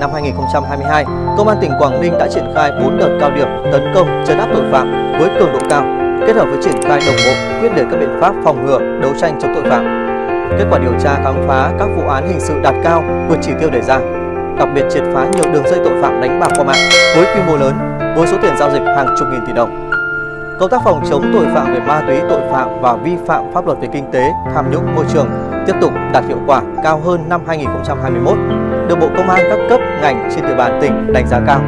năm 2022, Công an tỉnh Quảng Ninh đã triển khai 4 đợt cao điểm tấn công chấn áp tội phạm với cường độ cao, kết hợp với triển khai đồng bộ quyết liệt các biện pháp phòng ngừa, đấu tranh chống tội phạm. Kết quả điều tra khám phá các vụ án hình sự đạt cao vượt chỉ tiêu đề ra, đặc biệt triệt phá nhiều đường dây tội phạm đánh bạc qua mạng với quy mô lớn, với số tiền giao dịch hàng chục nghìn tỷ đồng. Công tác phòng chống tội phạm về ma túy, tội phạm và vi phạm pháp luật về kinh tế, tham nhũng môi trường tiếp tục đạt hiệu quả cao hơn năm 2021, được Bộ Công an các cấp ngành trên địa bàn tỉnh đánh giá cao.